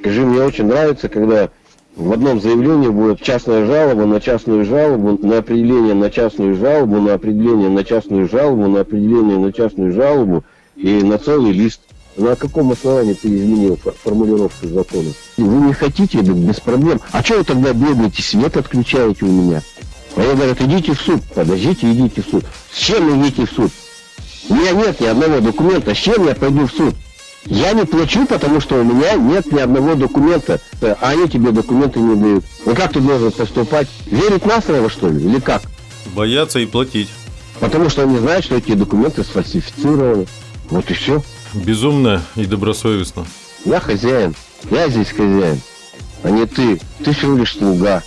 Скажи, мне очень нравится, когда в одном заявлении будет частная жалоба на частную жалобу, на определение на частную жалобу, на определение на частную жалобу, на определение на частную жалобу и на целый лист. На каком основании ты изменил формулировку закона? Вы не хотите, да без проблем. А что вы тогда бегаете, свет отключаете у меня? А я говорю, идите в суд. Подождите, идите в суд. С чем идите в суд? У меня нет ни одного документа. С чем я пойду в суд? Я не плачу, потому что у меня нет ни одного документа, а они тебе документы не дают. Ну как ты должен поступать? Верить на слово, что ли, или как? Бояться и платить. Потому что они знают, что эти документы сфальсифицированы. Вот и все. Безумно и добросовестно. Я хозяин. Я здесь хозяин. А не ты. Ты всего лишь слуга.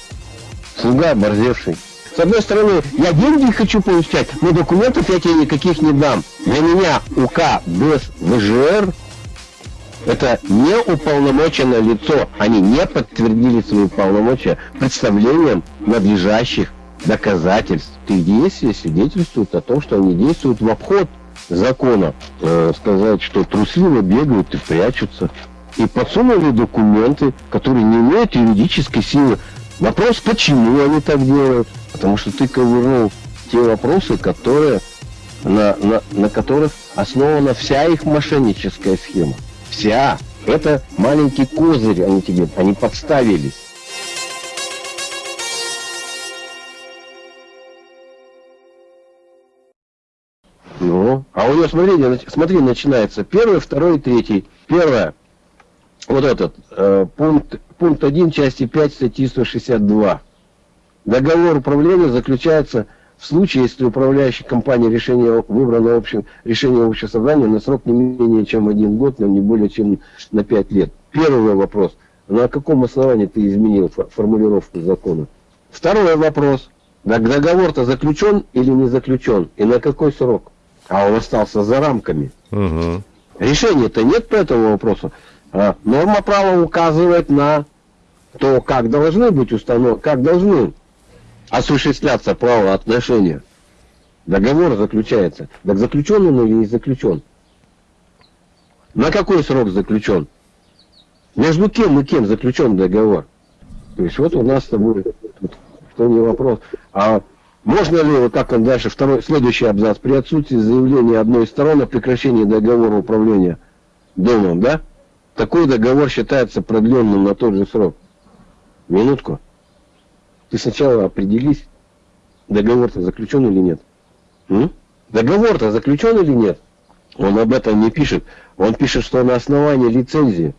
Слуга оборзевший. С одной стороны, я деньги хочу получать, но документов я тебе никаких не дам. Для меня УК без ВЖР это не уполномоченное лицо. Они не подтвердили свои полномочия представлением надлежащих доказательств. Их действия свидетельствуют о том, что они действуют в обход закона. Э, сказать, что трусливо бегают и прячутся. И подсунули документы, которые не имеют юридической силы. Вопрос, почему они так делают? Потому что ты ковырнул те вопросы, которые, на, на, на которых основана вся их мошенническая схема. Вся. Это маленький козырь они тебе, они подставились. Ну, а у нее, смотри, смотри, начинается первый, второй, третий. Первое, вот этот, э, пункт, пункт 1 части 5 статьи 162. Договор управления заключается в случае, если управляющая компания решение выбрано общим, решение общего собрания на срок не менее чем один год, но не более чем на пять лет. Первый вопрос. На каком основании ты изменил формулировку закона? Второй вопрос. Договор-то заключен или не заключен? И на какой срок? А он остался за рамками. Угу. Решения-то нет по этому вопросу. А норма права указывает на то, как должны быть установлены, как должны осуществляться правоотношения. Договор заключается. Так заключен он или не заключен? На какой срок заключен? Между кем и кем заключен договор? То есть вот у нас с тобой что не вопрос. А можно ли, вот как он дальше, второй, следующий абзац, при отсутствии заявления одной из сторон о прекращении договора управления домом, да? Такой договор считается продленным на тот же срок. Минутку. Ты сначала определись, договор-то заключен или нет. Договор-то заключен или нет? Он об этом не пишет. Он пишет, что на основании лицензии.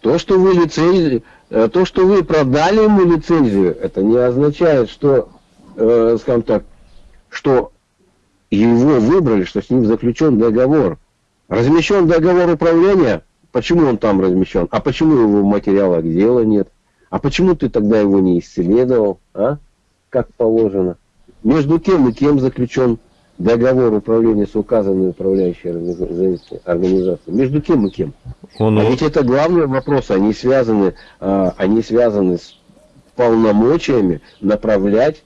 То, что вы лицензии, э, то, что вы продали ему лицензию, это не означает, что, э, скажем так, что его выбрали, что с ним заключен договор. Размещен договор управления, почему он там размещен, а почему его в материалах дела нет? А почему ты тогда его не исследовал, а? Как положено. Между кем и кем заключен договор управления с указанной управляющей организацией? Между кем и кем? Он... А ведь это главный вопрос. Они связаны, а, они связаны с полномочиями направлять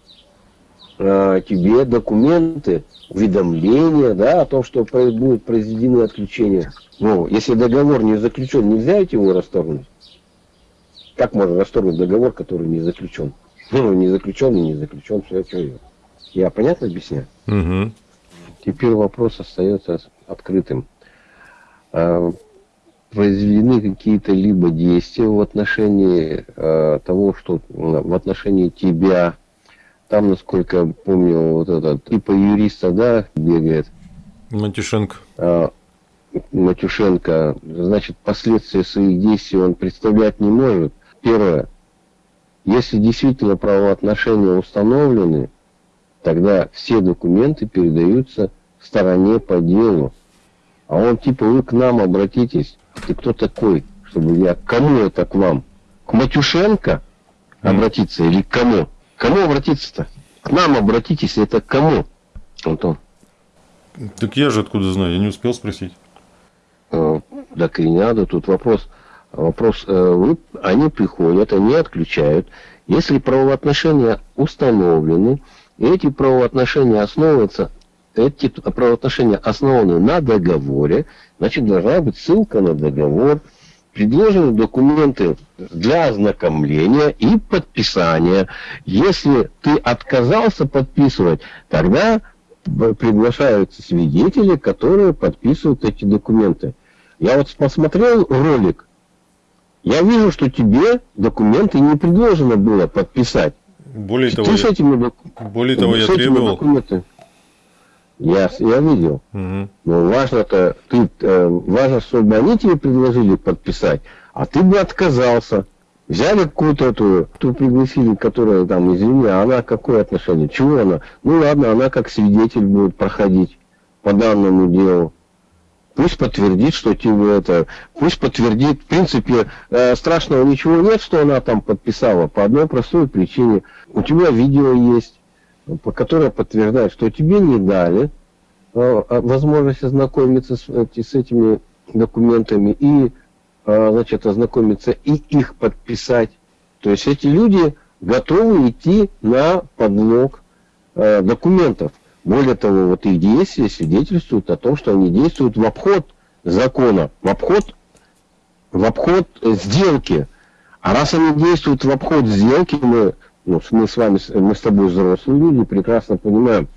а, тебе документы, уведомления, да, о том, что будет произведены отключения. Ну, если договор не заключен, нельзя его расторгнуть. Как можно расторгнуть договор, который не заключен? Ну, не заключен и не заключен, все, я. Я понятно объясняю? Угу. Теперь вопрос остается открытым. А, произведены какие-то либо действия в отношении а, того, что в отношении тебя, там, насколько я помню, вот этот типа юриста, да, бегает. Матюшенко. А, Матюшенко, значит, последствия своих действий он представлять не может. Первое. Если действительно правоотношения установлены, тогда все документы передаются стороне по делу. А он типа, вы к нам обратитесь. Ты кто такой? Чтобы я... Кому это к вам? К Матюшенко обратиться или к кому? Кому обратиться-то? К нам обратитесь, это к кому? Антон. Так я же откуда знаю, я не успел спросить. Э, так и не надо, тут вопрос Вопрос, э, они приходят, они отключают. Если правоотношения установлены, эти правоотношения основываются, эти правоотношения основаны на договоре, значит, должна быть ссылка на договор. предложены документы для ознакомления и подписания. Если ты отказался подписывать, тогда приглашаются свидетели, которые подписывают эти документы. Я вот посмотрел ролик, я вижу, что тебе документы не предложено было подписать. Более того, с этими, док... более того я требовал. Документы... Я, я видел. Угу. Но важно-то, ты, э, важно, чтобы они тебе предложили подписать, а ты бы отказался. Взяли какую-то эту, ту пригласили, которая там, извини, а она какое отношение? Чего она? Ну ладно, она как свидетель будет проходить по данному делу. Пусть подтвердит, что это... Пусть подтвердит. В принципе, э, страшного ничего нет, что она там подписала. По одной простой причине. У тебя видео есть, по которое подтверждает, что тебе не дали э, возможность ознакомиться с, с этими документами и значит, ознакомиться и их подписать. То есть эти люди готовы идти на подлог э, документов. Более того, вот их действия свидетельствуют о том, что они действуют в обход закона, в обход, в обход сделки. А раз они действуют в обход сделки, мы, ну, мы с вами, мы с тобой взрослые люди, прекрасно понимаем,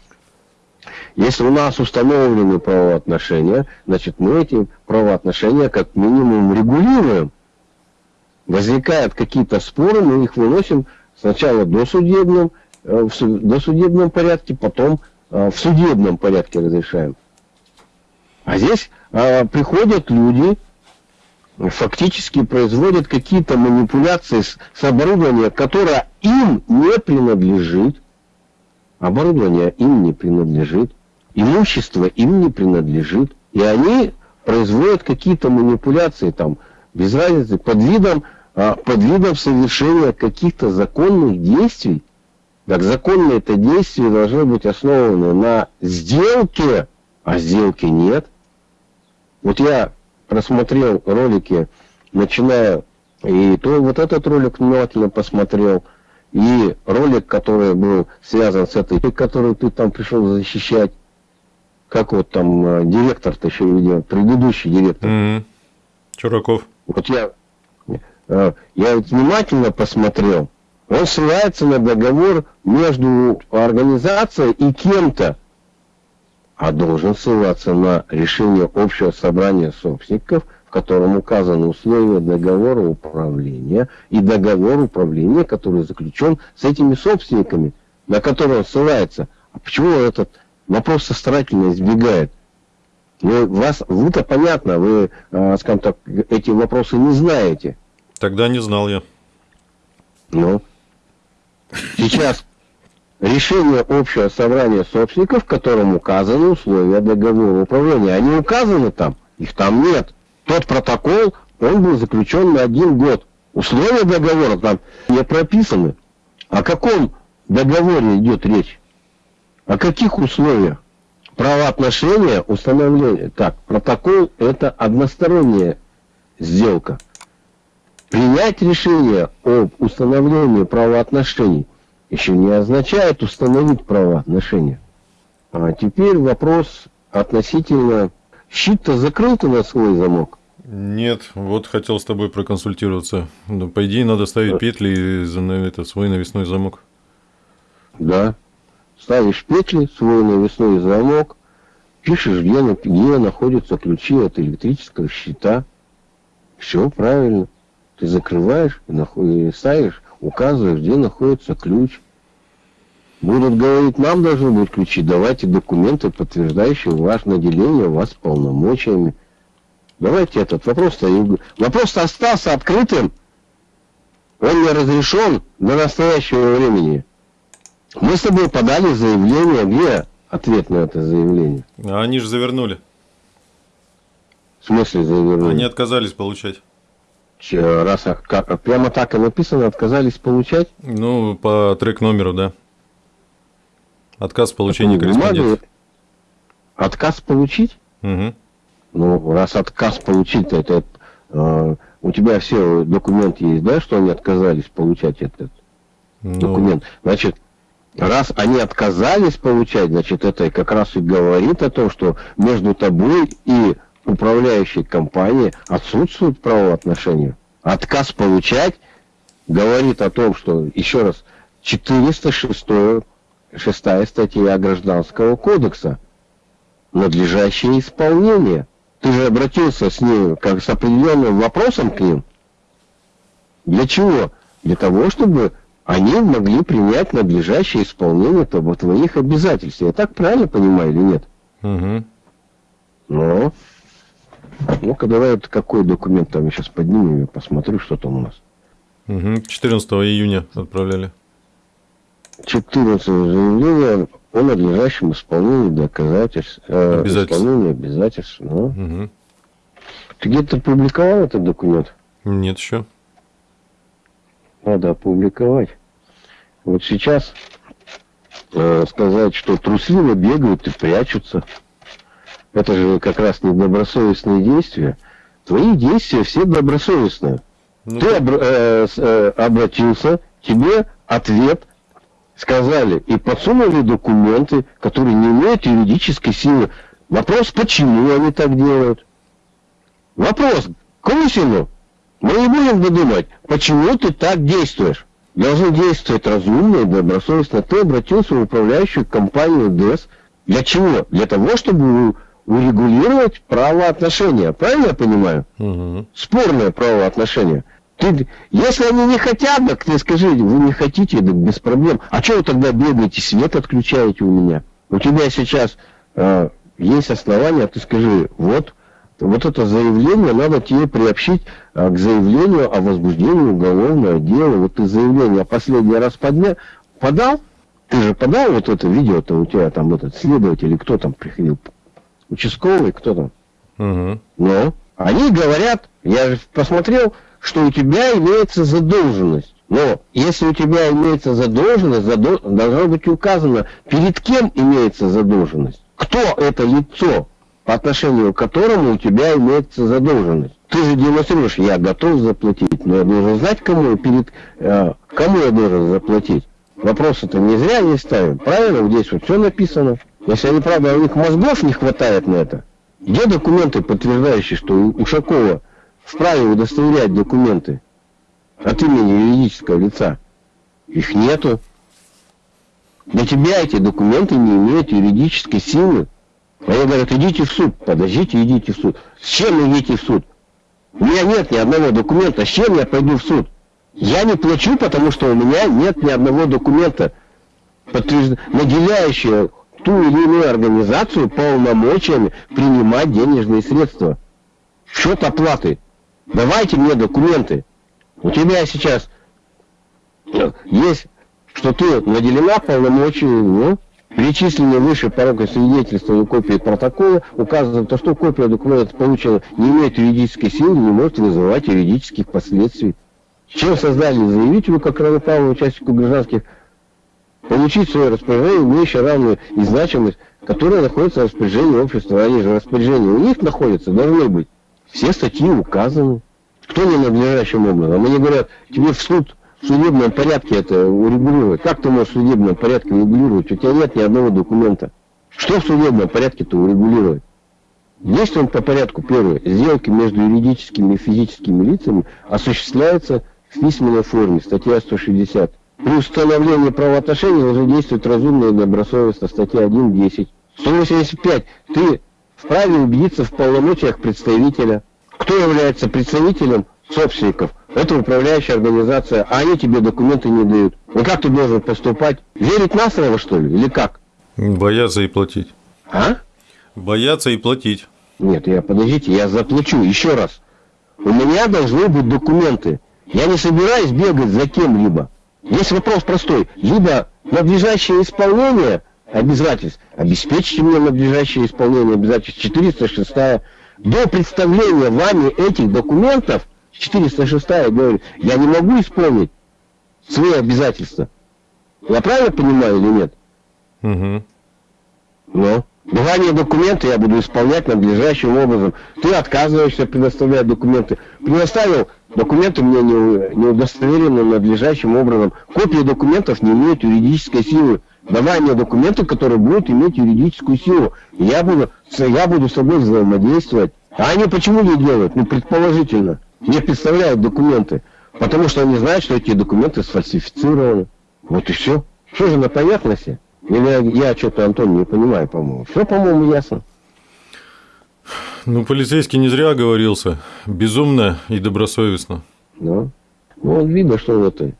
если у нас установлены правоотношения, значит мы эти правоотношения как минимум регулируем. Возникают какие-то споры, мы их выносим сначала до судебном, э, в досудебном порядке, потом э, в судебном порядке разрешаем. А здесь а, приходят люди, фактически производят какие-то манипуляции с, оборудованием, которое им не принадлежит, оборудование им не принадлежит, имущество им не принадлежит, и они производят какие-то манипуляции там, без разницы, под видом, а, под видом совершения каких-то законных действий. Так законное это действие должно быть основано на сделке, а сделки нет. Вот я просмотрел ролики, начиная, и то вот этот ролик внимательно посмотрел, и ролик, который был связан с этой, который ты там пришел защищать, как вот там э, директор-то еще видел, предыдущий директор. Mm-hmm. Чураков. Вот я, э, я внимательно посмотрел, он ссылается на договор между организацией и кем-то, а должен ссылаться на решение общего собрания собственников – котором указаны условия договора управления и договор управления, который заключен с этими собственниками, на который он ссылается. А почему этот вопрос старательно избегает? Вы, вас, вы-то понятно, вы, э, скажем так, эти вопросы не знаете. Тогда не знал я. Ну, сейчас решение общего собрания собственников, в котором указаны условия договора управления. Они указаны там, их там нет тот протокол, он был заключен на один год. Условия договора там не прописаны. О каком договоре идет речь? О каких условиях? Правоотношения, установление. Так, протокол это односторонняя сделка. Принять решение об установлении правоотношений еще не означает установить правоотношения. А теперь вопрос относительно Щит-то закрыл ты на свой замок? Нет, вот хотел с тобой проконсультироваться. Ну, по идее, надо ставить петли за это, свой навесной замок. Да. Ставишь петли, свой навесной замок, пишешь, где, где находятся ключи от электрического щита. Все правильно. Ты закрываешь и ставишь, указываешь, где находится ключ. Будут говорить, нам должны быть ключи, давайте документы, подтверждающие ваше наделение вас полномочиями. Давайте этот вопрос-то... Вопрос-то остался открытым. Он не разрешен до настоящего времени. Мы с тобой подали заявление. Где ответ на это заявление? А они же завернули. В смысле завернули? Они отказались получать. Раз как, прямо так и написано, отказались получать? Ну, по трек номеру, да. Отказ в получении корреспонденции. Отказ получить? Угу. Ну, раз отказ получить, это э, у тебя все документы есть, да, что они отказались получать этот ну... документ. Значит, раз они отказались получать, значит, это как раз и говорит о том, что между тобой и управляющей компании отсутствуют правоотношения. Отказ получать говорит о том, что, еще раз, 406 шестая статья Гражданского кодекса. Надлежащее исполнение. Ты же обратился с ней как с определенным вопросом к ним. Для чего? Для того, чтобы они могли принять надлежащее исполнение твоих обязательств. Я так правильно понимаю или нет? Угу. Ну, ну-ка давай вот какой документ там я сейчас поднимем, я посмотрю, что там у нас. Угу. 14 июня отправляли. 14 заявление о надлежащем исполнении доказательств, э, обязательств. исполнении обязательств. Ну. Угу. Ты где-то публиковал этот документ? Нет еще. Надо опубликовать. Вот сейчас э, сказать, что трусливо бегают и прячутся. Это же как раз не добросовестные действия. Твои действия все добросовестные. Ну, Ты об, э, э, обратился, тебе ответ сказали и подсунули документы, которые не имеют юридической силы. Вопрос, почему они так делают? Вопрос Крусину. Мы не будем додумать, почему ты так действуешь. Должны действовать разумно и добросовестно. Ты обратился в управляющую компанию ДЭС. Для чего? Для того, чтобы урегулировать правоотношения. Правильно я понимаю? Угу. Спорное правоотношение. Ты, если они не хотят, так ты скажи, вы не хотите, так без проблем. А что вы тогда бегаете, свет отключаете у меня? У тебя сейчас э, есть основания, ты скажи, вот, вот это заявление надо тебе приобщить э, к заявлению о возбуждении уголовного дела. Вот ты заявление последний раз подня, подал, ты же подал вот это видео-то у тебя там этот следователь или кто там приходил, участковый, кто там. Угу. Но они говорят, я же посмотрел, что у тебя имеется задолженность. Но если у тебя имеется задолженность, задол... должно быть указано, перед кем имеется задолженность. Кто это лицо, по отношению к которому у тебя имеется задолженность. Ты же демонстрируешь, я готов заплатить, но я должен знать, кому, перед, э, кому я должен заплатить. Вопросы-то не зря не ставим. Правильно, здесь вот все написано. Если они, правда, у них мозгов не хватает на это. Где документы, подтверждающие, что Ушакова вправе удостоверять документы от имени юридического лица. Их нету. Для тебя эти документы не имеют юридической силы. Они говорят, идите в суд. Подождите, идите в суд. С чем идите в суд? У меня нет ни одного документа. С чем я пойду в суд? Я не плачу, потому что у меня нет ни одного документа, подтвержд... наделяющего ту или иную организацию полномочиями принимать денежные средства. Счет оплаты. Давайте мне документы. У тебя сейчас есть, что ты наделена полномочиями, ну, перечисленные выше порога свидетельства и копии протокола указывают, то, что копия документа получена не имеет юридической силы, не может вызывать юридических последствий. Чем создали заявителю, как равноправному участнику гражданских, получить свое распоряжение, имеющее равную и значимость, которая находится в распоряжении общества. Они же распоряжение у них находятся, должны быть. Все статьи указаны. Кто не надлежащим образом? Они говорят, тебе в суд в судебном порядке это урегулировать. Как ты можешь в судебном порядке урегулировать? У тебя нет ни одного документа. Что в судебном порядке-то урегулировать? Действуем по порядку. Первое. Сделки между юридическими и физическими лицами осуществляются в письменной форме. Статья 160. При установлении правоотношений должны действовать разумно и добросовестно. Статья 1.10. 185. Ты вправе убедиться в полномочиях представителя. Кто является представителем собственников? Это управляющая организация, а они тебе документы не дают. Ну как ты должен поступать? Верить на слово, что ли, или как? Бояться и платить. А? Бояться и платить. Нет, я подождите, я заплачу. Еще раз. У меня должны быть документы. Я не собираюсь бегать за кем-либо. Есть вопрос простой. Либо надлежащее исполнение обязательств. Обеспечьте мне надлежащее исполнение обязательств. 406 до представления вами этих документов, 406 говорит, я не могу исполнить свои обязательства. Я правильно понимаю или нет? Угу. Ну, давание документы я буду исполнять надлежащим образом. Ты отказываешься предоставлять документы. Предоставил документы мне не, не удостоверены надлежащим образом. Копии документов не имеют юридической силы давай мне документы, которые будут иметь юридическую силу. Я буду, я буду с тобой взаимодействовать. А они почему не делают? Ну, предположительно. Не представляют документы. Потому что они знают, что эти документы сфальсифицированы. Вот и все. Что же на поверхности? Или я что-то, Антон, не понимаю, по-моему. Все, по-моему, ясно. Ну, полицейский не зря оговорился. Безумно и добросовестно. Да. Ну, он видно, что он это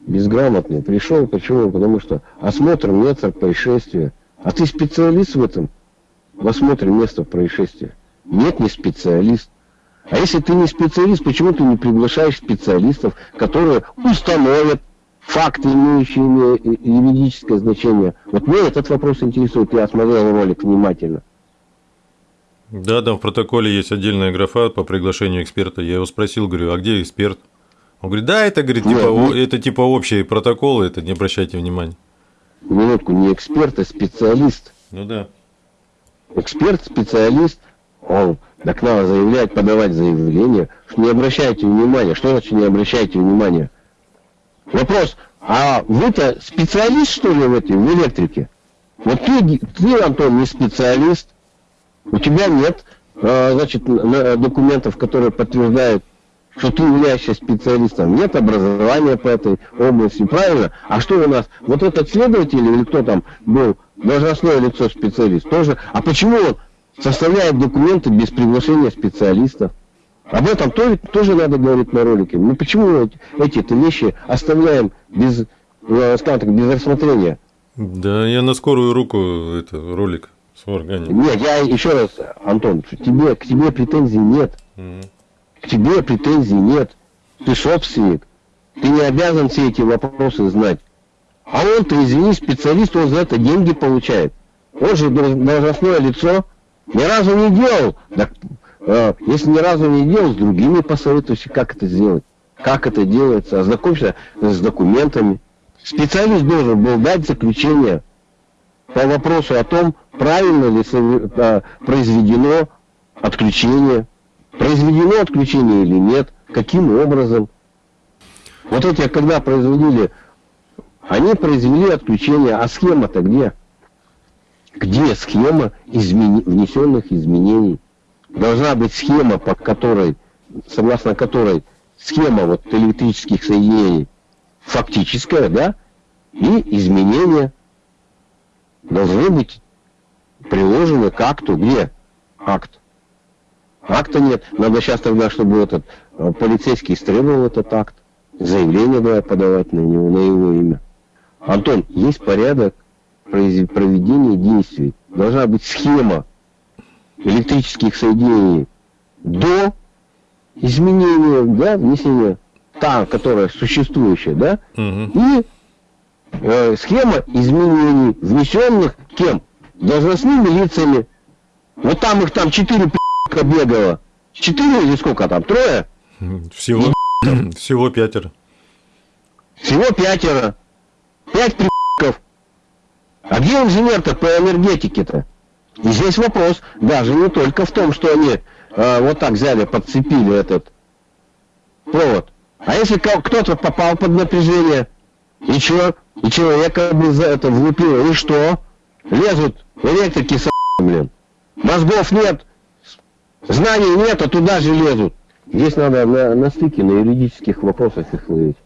безграмотный. Пришел, почему? Потому что осмотр места происшествия. А ты специалист в этом? В осмотре места происшествия. Нет, не специалист. А если ты не специалист, почему ты не приглашаешь специалистов, которые установят факты, имеющие юридическое значение? Вот меня этот вопрос интересует. Я смотрел ролик внимательно. Да, там в протоколе есть отдельная графа по приглашению эксперта. Я его спросил, говорю, а где эксперт? Он говорит, да, это, говорит, типа, Нет, это типа общие протоколы, это не обращайте внимания. Минутку, не эксперт, а специалист. Ну да. Эксперт, специалист, он так надо заявлять, подавать заявление, что не обращайте внимания. Что значит не обращайте внимания? Вопрос, а вы-то специалист, что ли, в этой, в электрике? Вот ты, ты, Антон, не специалист, у тебя нет, а, значит, документов, которые подтверждают, что ты являешься специалистом. Нет образования по этой области, правильно? А что у нас? Вот этот следователь или кто там был, должностное лицо специалист, тоже. А почему он составляет документы без приглашения специалистов? Об этом тоже, тоже надо говорить на ролике. Ну почему эти-то вещи оставляем без, э, скажем так, без рассмотрения? Да, я на скорую руку это ролик сварганил. Нет, я еще раз, Антон, тебе, к тебе претензий нет. Угу. К тебе претензий нет. Ты собственник. Ты не обязан все эти вопросы знать. А он-то, извини, специалист, он за это деньги получает. Он же должностное лицо. Ни разу не делал. Так, если ни разу не делал, с другими посоветуйся, как это сделать. Как это делается. Ознакомься с документами. Специалист должен был дать заключение по вопросу о том, правильно ли э, произведено отключение. Произведено отключение или нет, каким образом. Вот эти, когда производили, они произвели отключение, а схема-то где? Где схема измени... внесенных изменений? Должна быть схема, по которой, согласно которой схема вот электрических соединений фактическая, да, и изменения должны быть приложены к акту. Где акт? Акта нет. Надо сейчас тогда, чтобы этот э, полицейский истребовал этот акт. Заявление давай подавать на него, на его имя. Антон, есть порядок проведения действий. Должна быть схема электрических соединений до изменения, да, внесения та, которая существующая, да, угу. и э, схема изменений, внесенных кем? Должностными лицами. Вот там их там четыре пи***ка бегало. Четыре или сколько там? Трое? Всего, всего пятеро. Всего пятеро. Пять пи***ков. А где инженер-то по энергетике-то? И здесь вопрос даже не только в том, что они э, вот так взяли, подцепили этот провод. А если кто-то попал под напряжение, и что? И человека за это влупило, и что? Лезут электрики с блин. Мозгов нет, знаний нет, а туда же лезут. Здесь надо на, на стыке, на юридических вопросах их ловить.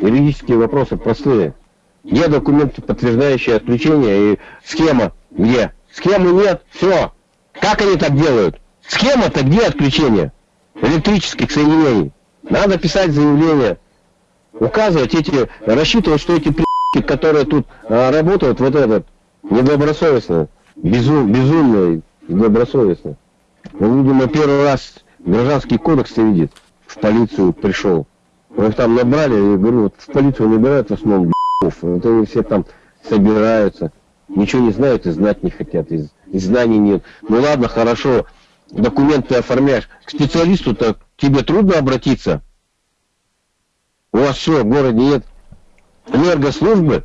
Юридические вопросы простые. Где документы, подтверждающие отключение и схема? Где? Схемы нет, все. Как они так делают? Схема-то где отключение электрических соединений? Надо писать заявление, указывать эти, рассчитывать, что эти при***ки, которые тут а, работают, вот этот, недобросовестно, безум, безумно и недобросовестно. Он, видимо, первый раз гражданский кодекс видит, в полицию пришел. Мы там набрали, я говорю, вот в полицию набирают в основном б***ов, вот они все там собираются, ничего не знают и знать не хотят, и, и знаний нет. Ну ладно, хорошо, документы оформляешь. К специалисту-то тебе трудно обратиться. У вас что, в городе нет энергослужбы,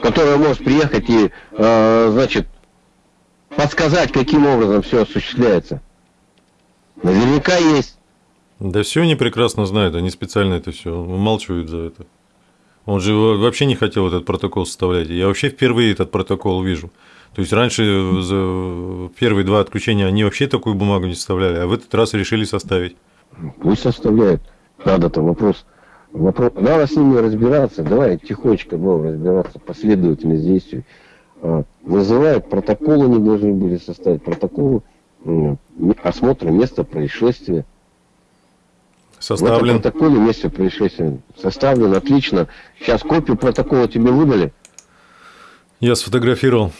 которая может приехать и, э, значит, подсказать, каким образом все осуществляется. Наверняка есть. Да все они прекрасно знают, они специально это все умалчивают за это. Он же вообще не хотел этот протокол составлять. Я вообще впервые этот протокол вижу. То есть раньше за первые два отключения они вообще такую бумагу не составляли, а в этот раз решили составить. Пусть составляют. Надо-то вопрос. вопрос. Надо с ними разбираться. Давай тихонечко будем разбираться. Последовательность действий. А, вызывают протоколы, не должны были составить протоколы осмотра места происшествия. Составлен. В этом протоколе месте происшествия составлен, отлично. Сейчас копию протокола тебе выдали? Я сфотографировал.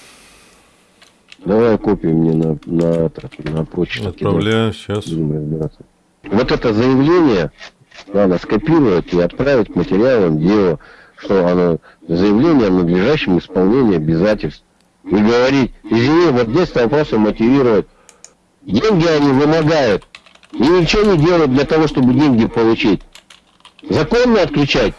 Давай копию мне на, на, на почту. Отправляю, сейчас. Вот это заявление надо скопировать и отправить к материалам дела, что оно заявление о надлежащем исполнении обязательств. И говорить, извини, вот здесь вопросы мотивировать. Деньги они вымогают. И ничего не делают для того, чтобы деньги получить. Законно отключать.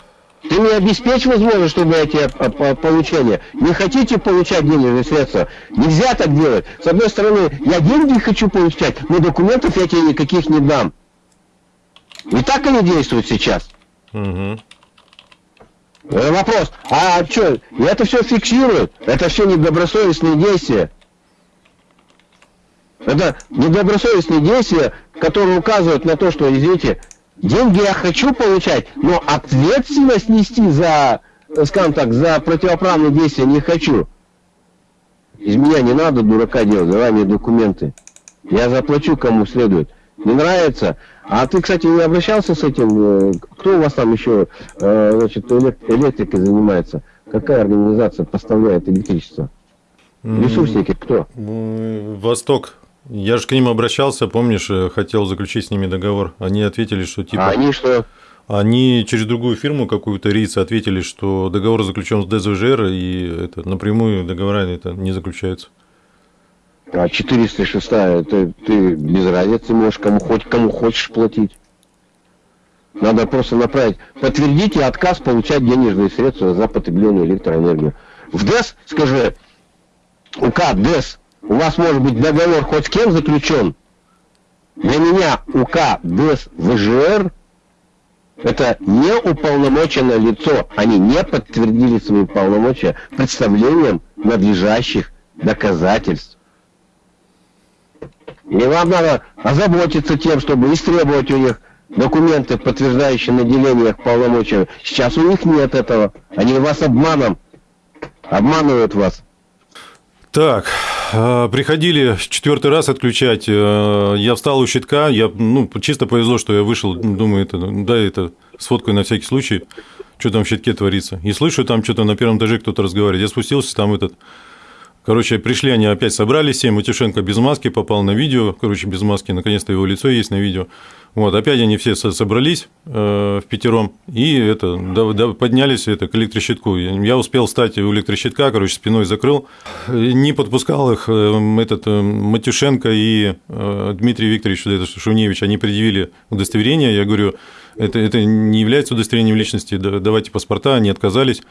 Ты мне обеспечь возможность, чтобы эти получения. Не хотите получать денежные средства? Нельзя так делать. С одной стороны, я деньги хочу получать, но документов я тебе никаких не дам. И так они действуют сейчас. Угу. Вопрос, а что, это все фиксируют? Это все недобросовестные действия. Это недобросовестные действия, которые указывают на то, что, извините, деньги я хочу получать, но ответственность нести за, скажем так, за противоправные действия не хочу. Из меня не надо дурака делать, давай мне документы. Я заплачу кому следует. Не нравится? А ты, кстати, не обращался с этим? Э, кто у вас там еще, э, значит, электрикой занимается? Какая организация поставляет электричество? Ресурсники кто? Восток я же к ним обращался, помнишь, э, хотел заключить с ними договор. Они ответили, что типа... А они что? Они через другую фирму какую-то риц ответили, что договор заключен с ДЗЖР, и это напрямую договора это не заключаются. А 406 это ты без разницы можешь кому хоть кому хочешь платить. Надо просто направить. Подтвердите отказ получать денежные средства за потребленную электроэнергию. В ДЭС, скажи, УК ДЭС у вас может быть договор хоть с кем заключен. Для меня УК ДЭС ВЖР это не уполномоченное лицо. Они не подтвердили свои полномочия представлением надлежащих доказательств. И вам надо озаботиться тем, чтобы истребовать у них документы, подтверждающие наделение их полномочиями. Сейчас у них нет этого. Они вас обманом обманывают вас. Так, приходили четвертый раз отключать. Э, я встал у щитка, я, ну, чисто повезло, что я вышел, думаю, это, да, это сфоткаю на всякий случай, что там в щитке творится. И слышу, там что-то на первом этаже кто-то разговаривает. Я спустился, там этот Короче, пришли они опять собрались, все, Матюшенко без маски попал на видео, короче, без маски, наконец-то его лицо есть на видео. Вот, опять они все собрались э, в пятером и это, да, да, поднялись это, к электрощитку. Я успел встать у электрощитка, короче, спиной закрыл. Не подпускал их э, этот э, Матюшенко и э, Дмитрий Викторович это, Шуневич, они предъявили удостоверение. Я говорю, это, это не является удостоверением личности, давайте паспорта, они отказались.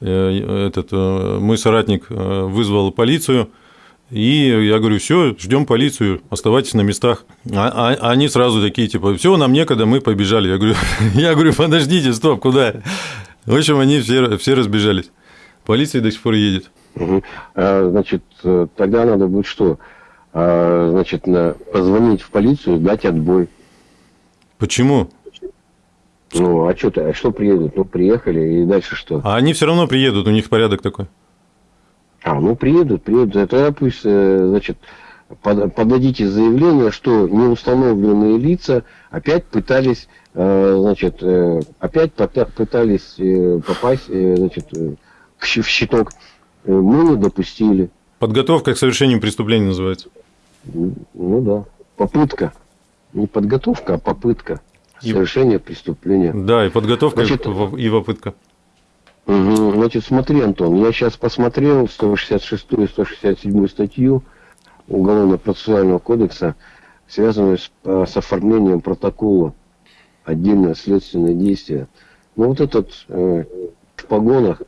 Э, этот э, мой соратник э, вызвал полицию, и я говорю, все, ждем полицию, оставайтесь на местах. А, а они сразу такие, типа, все, нам некогда, мы побежали. Я говорю, я говорю, подождите, стоп, куда? В общем, они все, все разбежались. Полиция до сих пор едет. Угу. А, значит, тогда надо будет что? А, значит, позвонить в полицию, дать отбой. Почему? Ну, а что, а что приедут? Ну, приехали, и дальше что? А они все равно приедут, у них порядок такой. А, ну, приедут, приедут. Это пусть, э, значит, подадите заявление, что неустановленные лица опять пытались, э, значит, э, опять пытались попасть, значит, в щиток. Мы не допустили. Подготовка к совершению преступления называется. Ну да. Попытка. Не подготовка, а попытка. Совершение преступления. Да, и подготовка, значит, и попытка. Значит, смотри, Антон, я сейчас посмотрел 166 и 167 статью Уголовно-процессуального кодекса, связанную с, а, с оформлением протокола отдельное следственное действие. Ну, вот этот э, в погонах,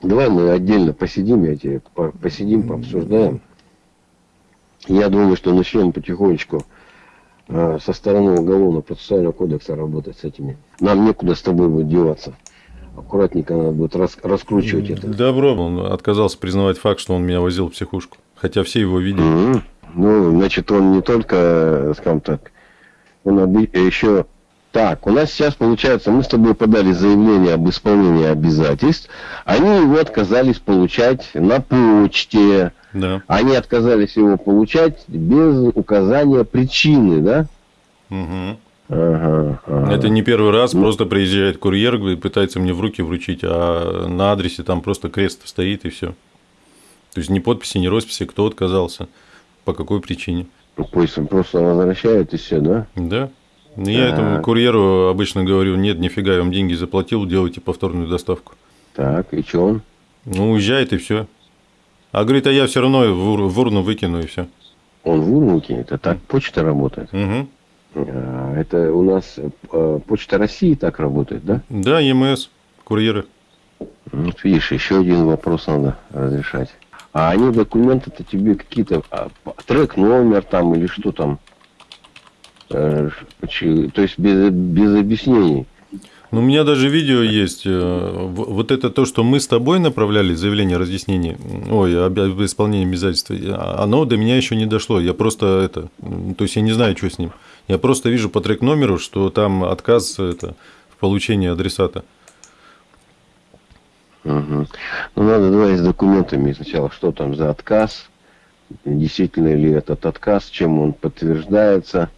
давай мы отдельно посидим, я тебе посидим, пообсуждаем. Я думаю, что начнем потихонечку Э, со стороны Уголовно-процессуального кодекса работать с этими. Нам некуда с тобой будет деваться. Аккуратненько надо будет рас, раскручивать это. Добро, он отказался признавать факт, что он меня возил в психушку. Хотя все его видели. Мгм. Ну, значит, он не только, скажем так, он оби- еще... Так, у нас сейчас получается, мы с тобой подали заявление об исполнении обязательств, они его отказались получать на почте, Да. они отказались его получать без указания причины, да? Мгм. Ага, ага. Это не первый раз, просто приезжает курьер и пытается мне в руки вручить, а на адресе там просто крест стоит и все. То есть ни подписи, ни росписи, кто отказался, по какой причине. Ну, Пусть он просто возвращает и все, да? Да. Ну, Я этому Так. курьеру обычно говорю, нет, нифига, я вам деньги заплатил, делайте повторную доставку. Так, и что он? Ну, уезжает и все. А говорит, а я все равно в, ур- в урну выкину и все. Он в урну кинет, а так почта работает. Угу. А, Это у нас э, почта России так работает, да? Да, ЕМС, курьеры. Ну, Вот видишь, еще один вопрос надо разрешать. А они документы-то тебе какие-то, а, трек, номер там или что там? Э, То есть без, без объяснений. Ну, у меня даже видео есть. э, Вот это то, что мы с тобой направляли, заявление о разъяснении, ой, об, исполнении обязательств, а оно до меня еще не дошло. Я просто это, то есть я не знаю, что с ним. Я просто вижу по трек номеру, что там отказ это, в получении адресата. Мгм. Ну, надо давай с документами сначала, что там за отказ, действительно ли этот отказ, чем он подтверждается.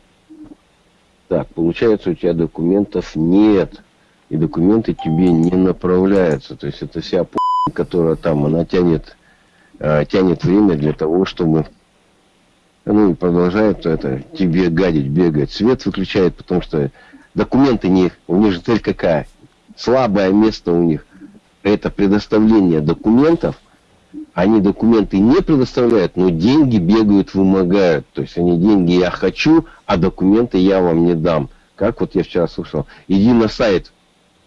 Так, получается, у тебя документов нет, и документы тебе не направляются. То есть это вся которая там, она тянет, э, тянет время для того, чтобы ну и продолжает это тебе гадить, бегать. Свет выключает, потому что документы не, у них же цель какая? Слабое место у них это предоставление документов, они документы не предоставляют, но деньги бегают, вымогают. То есть они деньги я хочу, а документы я вам не дам. Как вот я вчера слышал, иди на сайт,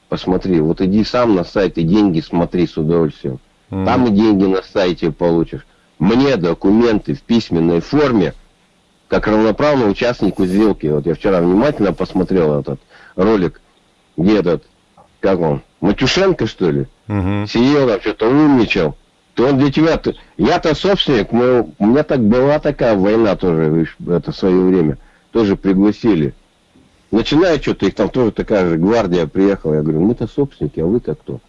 посмотри, вот иди сам на сайт и деньги смотри с удовольствием. М. Там и деньги на сайте получишь. Мне документы в письменной форме, как равноправному участнику сделки. Вот я вчера внимательно посмотрел этот ролик, где этот, как он, Матюшенко, что ли? Мгм. сидел там, что-то умничал. То он для тебя... Я-то собственник, мы- у меня так была такая война тоже, это в свое время. Тоже пригласили. Начинает что-то, их там тоже такая же гвардия приехала. Я говорю, мы-то собственники, а вы-то кто?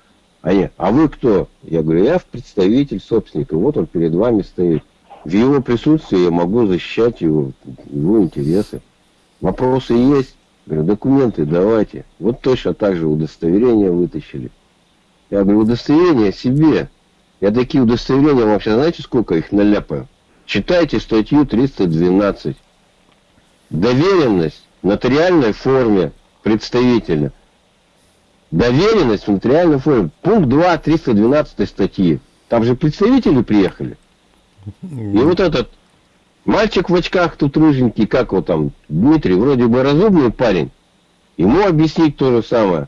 Они, а вы кто? Я говорю, я представитель собственника. Вот он перед вами стоит. В его присутствии я могу защищать его, его интересы. Вопросы есть? Говорю, документы давайте. Вот точно так же удостоверение вытащили. Я говорю, удостоверение себе. Я такие удостоверения вообще, знаете, сколько их наляпаю? Читайте статью 312. Доверенность в нотариальной форме представителя. Доверенность в нотариальной форме. Пункт 2 312 статьи. Там же представители приехали. И вот этот мальчик в очках тут рыженький, как его там, Дмитрий, вроде бы разумный парень. Ему объяснить то же самое.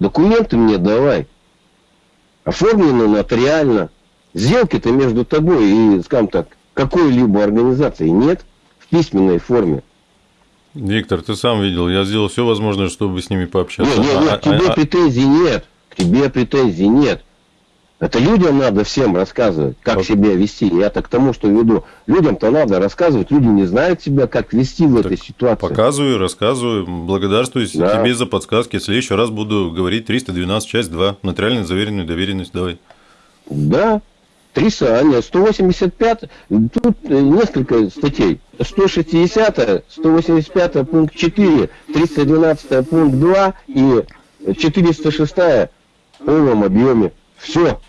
Документы мне давай. Оформлено нотариально. Сделки-то между тобой и, скажем так, какой-либо организацией нет в письменной форме. Виктор, ты сам видел, я сделал все возможное, чтобы с ними пообщаться. Нет, нет, нет, А- к тебе а- претензий нет. К тебе претензий нет. Это людям надо всем рассказывать, как Вот. себя вести. Я-то к тому, что веду. Людям-то надо рассказывать. Люди не знают себя, как вести в этой ситуации. Показываю, рассказываю, благодарствую Да. тебе за подсказки. В следующий раз буду говорить 312, часть 2, нотариально заверенную доверенность, давай. Да. 300, а нет, 185, тут э, несколько статей. 160, 185 пункт 4, 312 пункт 2 и 406 в полном объеме. Все.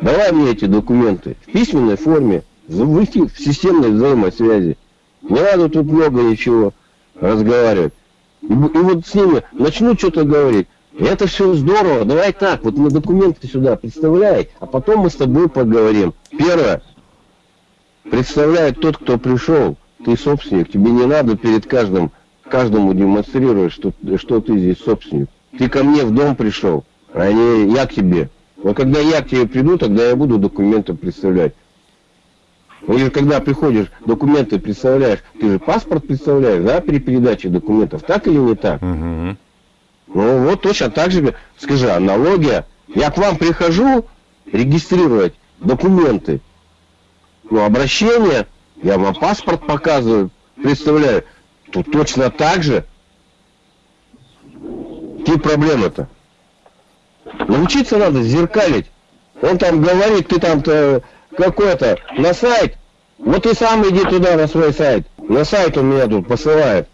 Давай мне эти документы в письменной форме, в системной взаимосвязи. Не надо тут много ничего разговаривать. И, вот с ними начнут что-то говорить. Это все здорово, давай так, вот мне документы сюда представляй, а потом мы с тобой поговорим. Первое. Представляет тот, кто пришел. Ты собственник, тебе не надо перед каждым, каждому демонстрировать, что, что ты здесь собственник. Ты ко мне в дом пришел, а не я к тебе. Вот когда я к тебе приду, тогда я буду документы представлять. Или же когда приходишь, документы представляешь, ты же паспорт представляешь, да, при передаче документов, так или не так? Мгм. Ну вот точно так же, скажи, аналогия. Я к вам прихожу регистрировать документы, ну, обращение, я вам паспорт показываю, представляю, тут точно так же. Какие проблемы-то? Научиться надо зеркалить. Он там говорит, ты там-то какой-то на сайт. Вот ты сам иди туда на свой сайт. На сайт он меня тут посылает.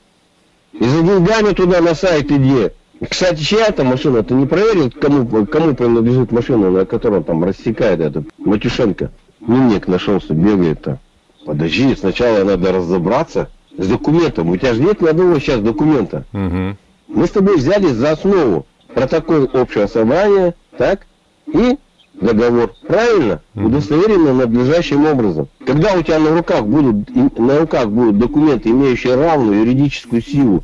И за деньгами туда на сайт иди. Кстати, чья это машина? Ты не проверил, кому, кому принадлежит машина, на которой там рассекает этот Матюшенко? Мимник нашелся, бегает-то. Подожди, сначала надо разобраться с документом. У тебя же нет ни одного сейчас документа. Угу. Мы с тобой взяли за основу протокол общего собрания, так, и договор. Правильно? Мгм. Удостоверено надлежащим образом. Когда у тебя на руках будут, на руках будут документы, имеющие равную юридическую силу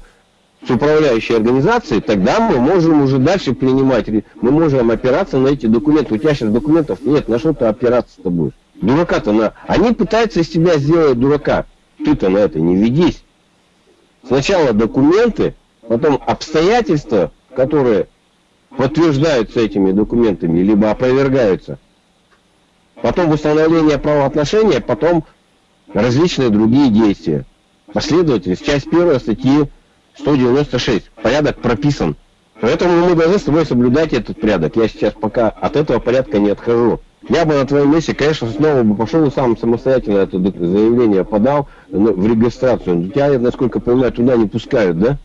с управляющей организацией, тогда мы можем уже дальше принимать, мы можем опираться на эти документы. У тебя сейчас документов нет, на что ты опираться-то будешь? Дурака-то на... Они пытаются из тебя сделать дурака. Ты-то на это не ведись. Сначала документы, потом обстоятельства, которые подтверждаются этими документами, либо опровергаются. Потом восстановление правоотношения, потом различные другие действия. Последовательность, часть первая статьи 196. Порядок прописан. Поэтому мы должны с тобой соблюдать этот порядок. Я сейчас пока от этого порядка не отхожу. Я бы на твоем месте, конечно, снова бы пошел и сам самостоятельно это заявление подал в регистрацию. Но тебя, насколько понимаю, туда не пускают, да?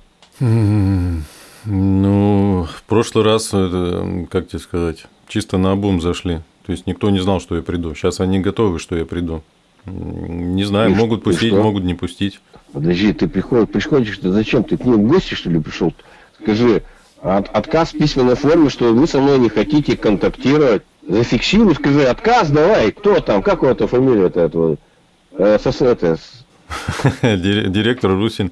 Ну, в прошлый раз, это, как тебе сказать, чисто на обум зашли. То есть никто не знал, что я приду. Сейчас они готовы, что я приду. Не знаю, И могут пустить, что? могут не пустить. Подожди, ты приходишь, приходишь, ты зачем? Ты к ним в гости, что ли, пришел? Скажи, от- отказ в письменной форме, что вы со мной не хотите контактировать. Зафиксируй, скажи, отказ давай, кто там, как у этого фамилия-то этого? Э, это, с- Дире- Директор Русин.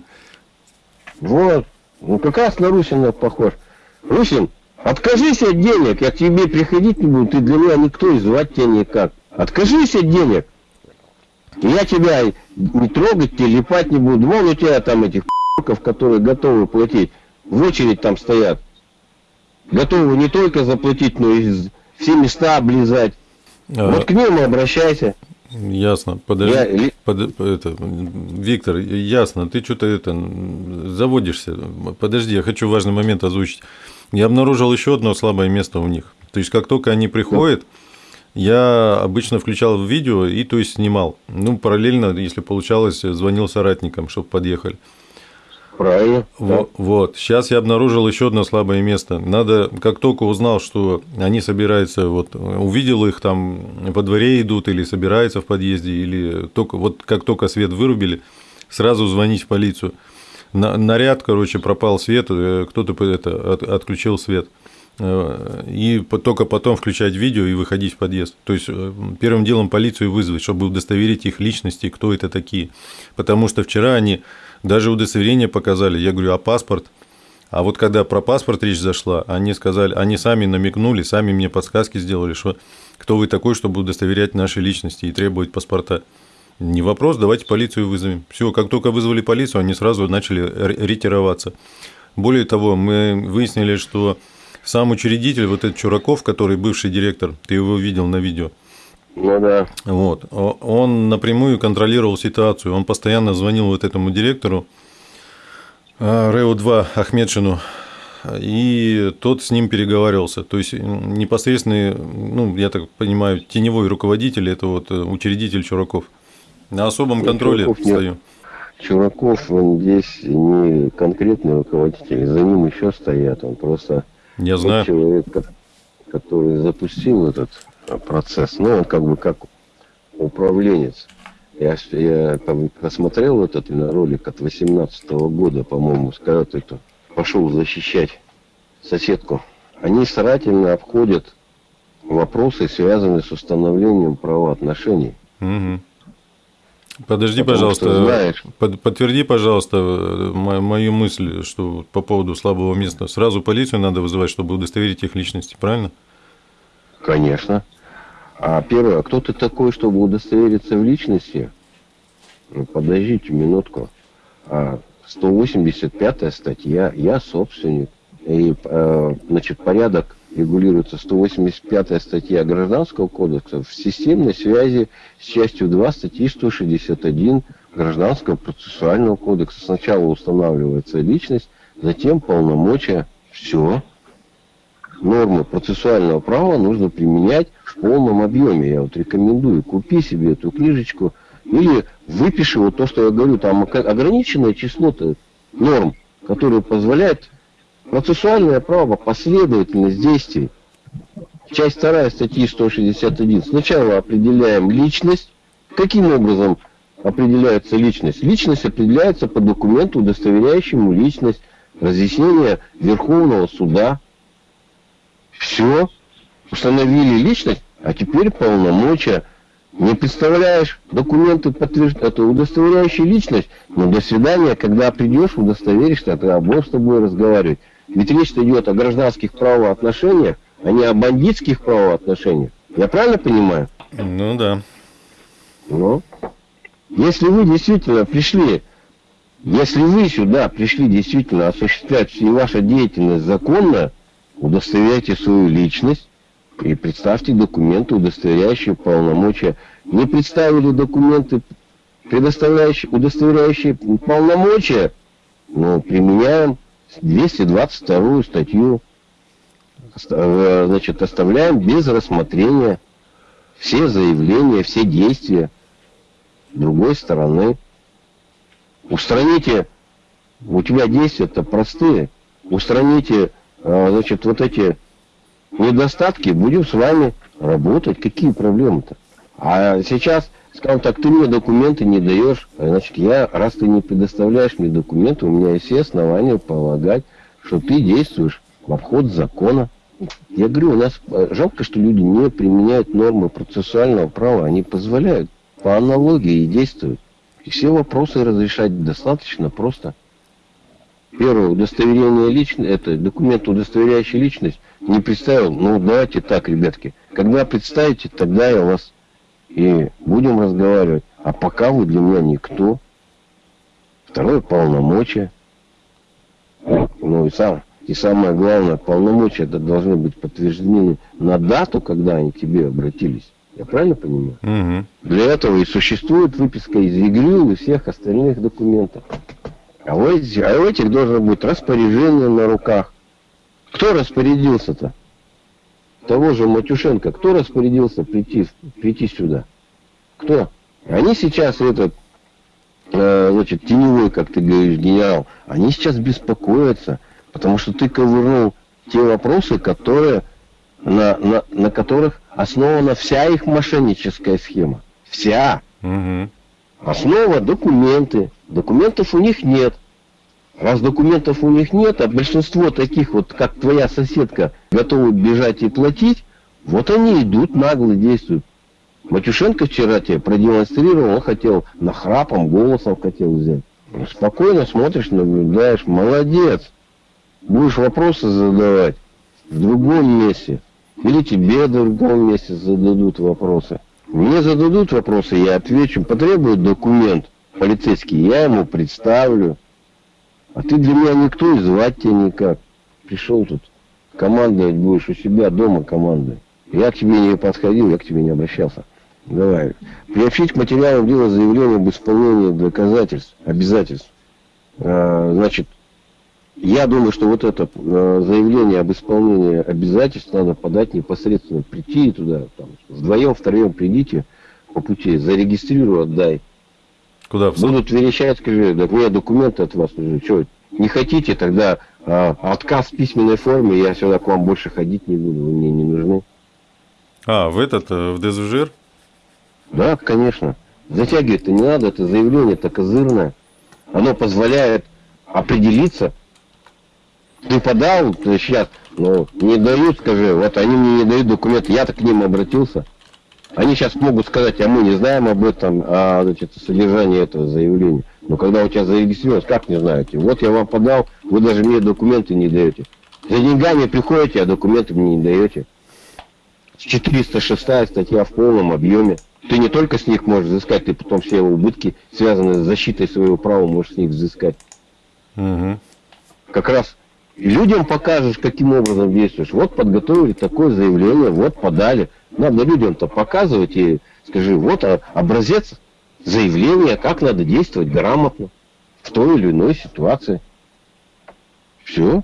вот, ну как раз на Русина похож. Русин, откажись от денег, я к тебе приходить не буду, ты для меня никто и звать тебя никак. Откажись от денег. Я тебя не трогать, тебе липать не буду. Вон у тебя там этих которые готовы платить. В очередь там стоят. Готовы не только заплатить, но и все места облизать. А, Вот к ним и обращайся. Ясно. Подожди. Я Под- это, Виктор, ясно, ты что-то это заводишься. Подожди, я хочу важный момент озвучить. Я обнаружил еще одно слабое место у них. То есть, как только они приходят, я обычно включал в видео и то есть снимал. Ну, параллельно, если получалось, звонил соратникам, чтобы подъехали. Правильно. Во- Вот. Сейчас я обнаружил еще одно слабое место. Надо, как только узнал, что они собираются, вот увидел их там во дворе идут или собираются в подъезде, или только вот как только свет вырубили, сразу звонить в полицию. На- наряд, короче, пропал свет, э, кто-то это от- отключил свет. И только потом включать видео и выходить в подъезд. То есть э, первым делом полицию вызвать, чтобы удостоверить их личности, кто это такие. Потому что вчера они даже удостоверение показали. Я говорю, а паспорт? А вот когда про паспорт речь зашла, они сказали, они сами намекнули, сами мне подсказки сделали, что кто вы такой, чтобы удостоверять наши личности и требовать паспорта. Не вопрос, давайте полицию вызовем. Все, как только вызвали полицию, они сразу начали ре- ретироваться. Более того, мы выяснили, что сам учредитель, вот этот Чураков, который бывший директор, ты его видел на видео, Ну да. вот. Он напрямую контролировал ситуацию. Он постоянно звонил вот этому директору а, РЭО-2 Ахмедшину, и тот с ним переговаривался. То есть непосредственный, ну, я так понимаю, теневой руководитель – это вот э, учредитель Чураков. На особом Ну, контроле Чураков нет. стою. Чураков, он здесь не конкретный руководитель, за ним еще стоят. Он просто Я знаю. человек, ко- который запустил этот а, процесс. Ну, он как бы как управленец. Я, я там посмотрел этот ролик от 18 года, по-моему, когда это пошел защищать соседку. Они старательно обходят вопросы, связанные с установлением правоотношений. Мгм. Подожди, Потому пожалуйста, знаешь- под- подтверди, пожалуйста, э, мо- мою мысль, что по поводу слабого места. Сразу полицию надо вызывать, чтобы удостоверить их личности, правильно? Конечно. А первое, а кто ты такой, чтобы удостовериться в личности? Ну, подождите минутку. А, 185 статья, я собственник. И, э, значит, порядок регулируется 185 статья Гражданского кодекса в системной связи с частью 2 статьи 161 Гражданского процессуального кодекса. Сначала устанавливается личность, затем полномочия. Все. Нормы процессуального права нужно применять в полном объеме. Я вот рекомендую, купи себе эту книжечку или выпиши вот то, что я говорю, там ограниченное число норм, которые позволяют процессуальное право, последовательность действий. Часть вторая статьи 161. Сначала определяем личность. Каким образом определяется личность? Личность определяется по документу, удостоверяющему личность, разъяснение Верховного суда. Все. Установили личность, а теперь полномочия. Не представляешь документы, подтвержд... это удостоверяющие личность, но до свидания, когда придешь, удостоверишься, тогда будем с тобой разговаривать. Ведь речь идет о гражданских правоотношениях, а не о бандитских правоотношениях. Я правильно понимаю? Ну да. Ну, если вы действительно пришли, если вы сюда пришли действительно осуществлять всю вашу деятельность законно, удостоверяйте свою личность и представьте документы, удостоверяющие полномочия. Не представили документы, предоставляющие, удостоверяющие полномочия, но применяем 222 статью. Э, значит, оставляем без рассмотрения все заявления, все действия другой стороны. Устраните, у тебя действия-то простые, устраните, э, значит, вот эти недостатки, будем с вами работать. Какие проблемы-то? А сейчас, скажем так, ты мне документы не даешь, а значит, я, раз ты не предоставляешь мне документы, у меня есть все основания полагать, что ты действуешь в обход закона. Я говорю, у нас э, жалко, что люди не применяют нормы процессуального права, они позволяют по аналогии действовать. И все вопросы разрешать достаточно просто. Первое, удостоверение личности, это документ, удостоверяющий личность, не представил, ну давайте так, ребятки, когда представите, тогда я вас и будем разговаривать. А пока вы для меня никто. Второе, полномочия. Ну и, сам, и самое главное, полномочия это должны быть подтверждены на дату, когда они к тебе обратились. Я правильно понимаю? Угу. Для этого и существует выписка из ЕГРЮ и всех остальных документов. А у, этих, а у этих должно быть распоряжение на руках. Кто распорядился-то? Того же Матюшенко. Кто распорядился прийти, прийти сюда? Кто? Они сейчас этот, э, значит, теневой, как ты говоришь, генерал, они сейчас беспокоятся, потому что ты ковырнул те вопросы, которые, на, на, на которых основана вся их мошенническая схема. Вся. Угу. Основа документы. Документов у них нет. Раз документов у них нет, а большинство таких вот, как твоя соседка, готовы бежать и платить, вот они идут, нагло действуют. Матюшенко вчера тебе продемонстрировал, он хотел нахрапом, голосом хотел взять. Спокойно смотришь, наблюдаешь, молодец. Будешь вопросы задавать в другом месте. Или тебе в другом месте зададут вопросы. Мне зададут вопросы, я отвечу. Потребуют документ полицейский, я ему представлю. А ты для меня никто и звать тебя никак. Пришел тут, командовать будешь у себя дома командой. Я к тебе не подходил, я к тебе не обращался. Давай. Приобщить к материалам дела заявление об исполнении доказательств, обязательств. А, значит, я думаю, что вот это э, заявление об исполнении обязательств надо подать непосредственно, прийти туда, там, вдвоем, втроем придите по пути, зарегистрирую, отдай. Куда? Будут верещать, скажи, да мне документы от вас уже, что, не хотите, тогда а, отказ в письменной форме, я сюда к вам больше ходить не буду, вы мне не нужны. А, в этот, э, в ДЗЖИР? Да, конечно. Затягивать-то не надо, это заявление это козырное. Оно позволяет определиться, ты подал сейчас, ну, не дают, скажи, вот они мне не дают документы, я-то к ним обратился. Они сейчас могут сказать, а мы не знаем об этом, а значит, содержание этого заявления. Но когда у тебя зарегистрировалось, как не знаете? Вот я вам подал, вы даже мне документы не даете. За деньгами приходите, а документы мне не даете. 406 статья в полном объеме. Ты не только с них можешь взыскать, ты потом все убытки, связанные с защитой своего права, можешь с них взыскать. Угу. Как раз людям покажешь, каким образом действуешь. Вот подготовили такое заявление, вот подали. Надо людям-то показывать и скажи, вот образец заявления, как надо действовать грамотно в той или иной ситуации. Все.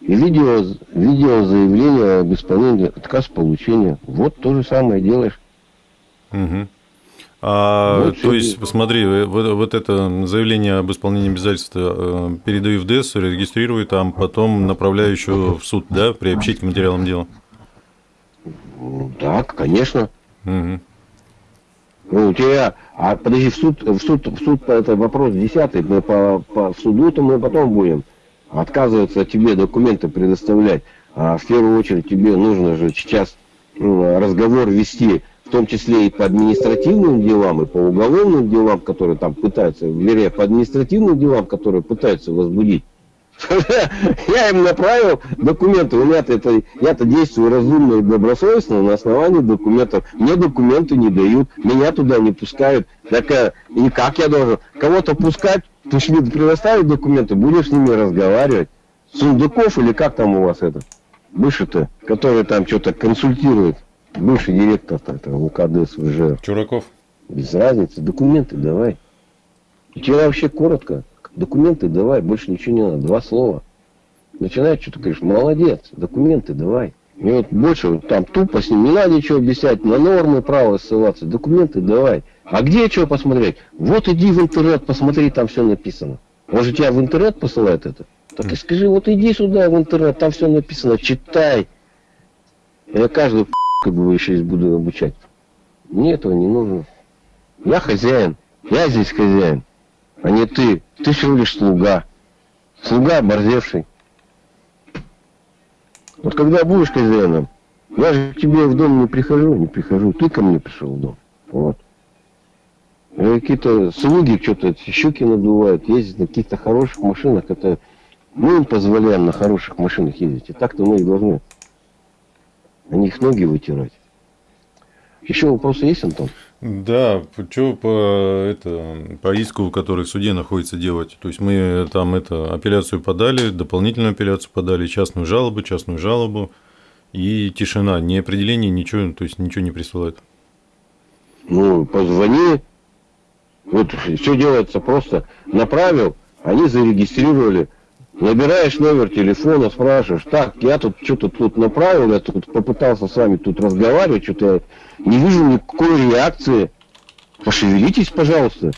И видео, видео заявление об исполнении отказ получения. Вот то же самое делаешь. Угу. А, вот то есть, посмотри, вот, вот это заявление об исполнении обязательства э, передаю в ДЭС, регистрирую там, потом направляю еще в суд, да, приобщить к материалам дела? Да, конечно. Угу. Ну, у тебя, а подожди, в суд, в суд, в суд, это вопрос десятый, мы по, по суду-то мы потом будем. Отказываться тебе документы предоставлять. А в первую очередь тебе нужно же сейчас ну, разговор вести в том числе и по административным делам, и по уголовным делам, которые там пытаются, вернее, по административным делам, которые пытаются возбудить. Я им направил документы. У меня-то это, я-то действую разумно и добросовестно на основании документов. Мне документы не дают, меня туда не пускают. Так э, и как я должен? Кого-то пускать, ты же мне предоставить документы, будешь с ними разговаривать. Сундуков или как там у вас это? Бывший-то, который там что-то консультирует. Бывший директор-то это УКД СВЖ. Чураков. Без разницы. Документы давай. Тебя вообще коротко. Документы давай, больше ничего не надо. Два слова. Начинает что-то говоришь, молодец, документы давай. И вот больше там тупо с ним не надо ничего объяснять, на нормы права ссылаться, документы давай. А где что посмотреть? Вот иди в интернет, посмотри, там все написано. Может тебя в интернет посылает это? Так и скажи, вот иди сюда в интернет, там все написано, читай. Я каждую как бы еще здесь буду обучать. Мне этого не нужно. Я хозяин. Я здесь хозяин. А не ты. Ты всего лишь слуга. Слуга оборзевший. Вот когда будешь хозяином, я же к тебе в дом не прихожу, не прихожу. Ты ко мне пришел в дом. Вот. Какие-то слуги что-то щеки надувают, ездят на каких-то хороших машинах. Это мы им позволяем на хороших машинах ездить. И так-то мы и должны на них ноги вытирать. Еще вопросы есть, Антон? Да, что по, это, по иску, который в суде находится, делать? То есть мы там это, апелляцию подали, дополнительную апелляцию подали, частную жалобу, частную жалобу и тишина, ни определение, ничего, то есть ничего не присылают. Ну, позвони, вот все делается просто, направил, они зарегистрировали, Набираешь номер телефона, спрашиваешь, так, я тут что-то тут направил, я тут попытался с вами тут разговаривать, что-то не вижу никакой реакции. Пошевелитесь, пожалуйста.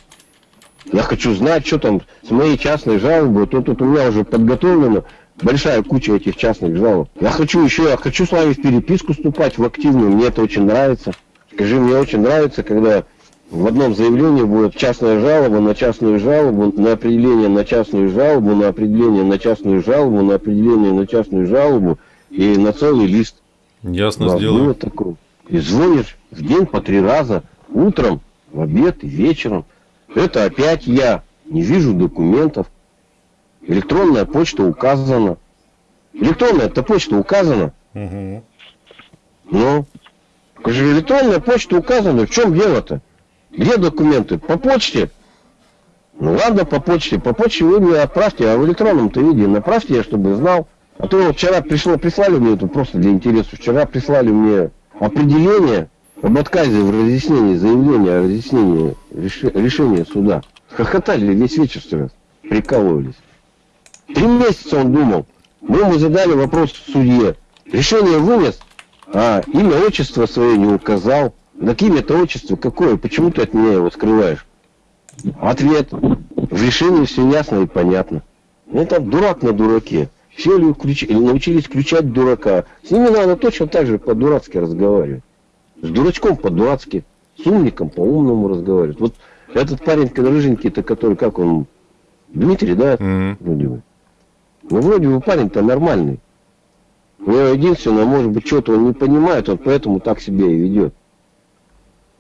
Я хочу знать, что там с моей частной жалобой. То тут у меня уже подготовлена большая куча этих частных жалоб. Я хочу еще, я хочу с вами в переписку вступать, в активную. Мне это очень нравится. Скажи, мне очень нравится, когда в одном заявлении будет частная жалоба на частную жалобу, на определение на частную жалобу, на определение на частную жалобу, на определение на частную жалобу и на целый лист. Ясно да, сделаю. Было такое. И звонишь в день по три раза, утром, в обед и вечером. Это опять я. Не вижу документов. Электронная почта указана. Электронная эта почта указана. Угу. Ну, электронная почта указана. В чем дело-то? Где документы? По почте? Ну ладно, по почте. По почте вы мне отправьте, а в электронном-то виде направьте, я чтобы знал. А то вчера пришло, прислали мне это просто для интереса. Вчера прислали мне определение об отказе в разъяснении, заявления о разъяснении решения суда. Хохотали весь вечер раз, прикалывались. Три месяца он думал. Мы ему задали вопрос в суде. Решение вынес, а имя, отчество свое не указал. Так имя-то отчество какое? Почему ты от меня его скрываешь? Ответ. В решении все ясно и понятно. Это дурак на дураке. Все ли включ... научились включать дурака. С ними надо точно так же по-дурацки разговаривать. С дурачком по-дурацки. С умником по-умному разговаривать. Вот этот парень рыженький-то, который, как он, Дмитрий, да? Mm-hmm. Вроде бы. Ну, вроде бы парень-то нормальный. У него единственное, может быть, что-то он не понимает, он поэтому так себя и ведет.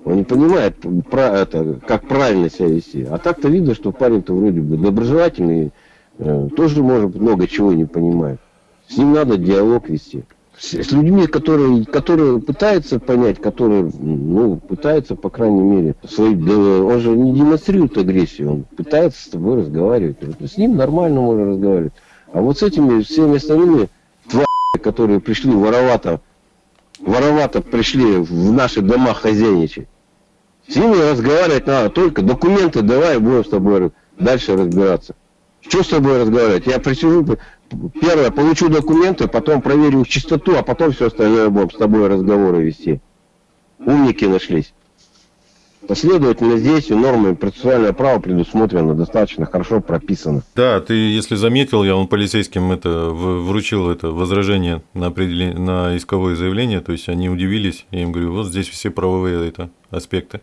Он не понимает, про это, как правильно себя вести. А так-то видно, что парень-то вроде бы доброжелательный, э, тоже, может много чего не понимает. С ним надо диалог вести. С, с людьми, которые, которые пытаются понять, которые, ну, пытаются, по крайней мере, свой, да, он же не демонстрирует агрессию, он пытается с тобой разговаривать. Вот с ним нормально можно разговаривать. А вот с этими всеми остальными твари, которые пришли воровато, воровато пришли в наши дома хозяйничать, с ними разговаривать надо только документы давай, будем с тобой дальше разбираться. Что с тобой разговаривать? Я присижу, первое, получу документы, потом проверю чистоту, а потом все остальное будем с тобой разговоры вести. Умники нашлись. Последовательно здесь у нормы процессуальное право предусмотрено, достаточно хорошо прописано. Да, ты, если заметил, я вам полицейским это вручил это возражение на, определение, на исковое заявление, то есть они удивились, я им говорю, вот здесь все правовые это, аспекты.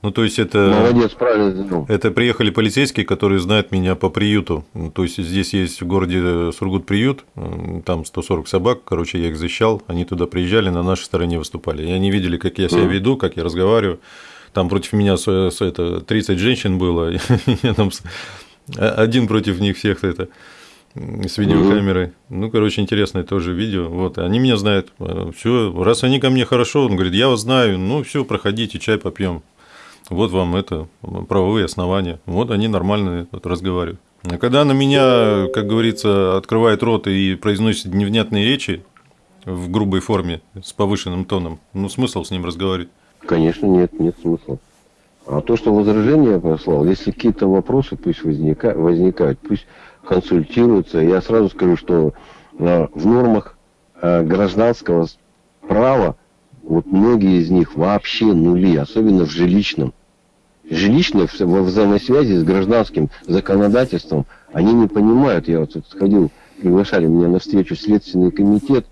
Ну, то есть это... Молодец, правильно сделал. Это приехали полицейские, которые знают меня по приюту. То есть здесь есть в городе Сургут приют, там 140 собак, короче, я их защищал, они туда приезжали, на нашей стороне выступали. И они видели, как я себя веду, как я разговариваю. Там против меня это, 30 женщин было, я там один против них всех это с видеокамерой. Ну, короче, интересное тоже видео. Вот, они меня знают. Все, раз они ко мне хорошо, он говорит, я вас знаю, ну все, проходите, чай попьем. Вот вам это правовые основания. Вот они нормально вот, разговаривают. А когда на меня, как говорится, открывает рот и произносит невнятные речи в грубой форме, с повышенным тоном, ну смысл с ним разговаривать? Конечно, нет, нет смысла. А то, что возражение послал, если какие-то вопросы пусть возника, возникают, пусть консультируются. Я сразу скажу, что а, в нормах а, гражданского права вот многие из них вообще нули, особенно в жилищном жилищные во взаимосвязи с гражданским законодательством, они не понимают. Я вот сходил, приглашали меня на встречу Следственный комитет,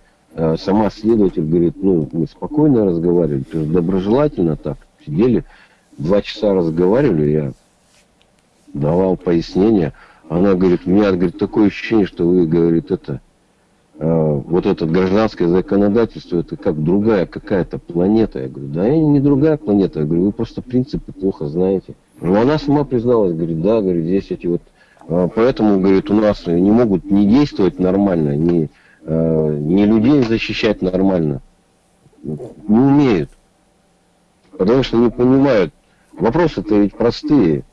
сама следователь говорит, ну, мы спокойно разговаривали, доброжелательно так, сидели, два часа разговаривали, я давал пояснения. Она говорит, у меня говорит, такое ощущение, что вы, говорит, это, Э, вот это гражданское законодательство, это как другая какая-то планета. Я говорю, да, не другая планета. Я говорю, вы просто принципы плохо знаете. Ну, она сама призналась, говорит, да, говорит, здесь эти вот... Э, поэтому, говорит, у нас не могут не действовать нормально, не, э, не людей защищать нормально. Не умеют. Потому что не понимают. Вопросы-то ведь простые.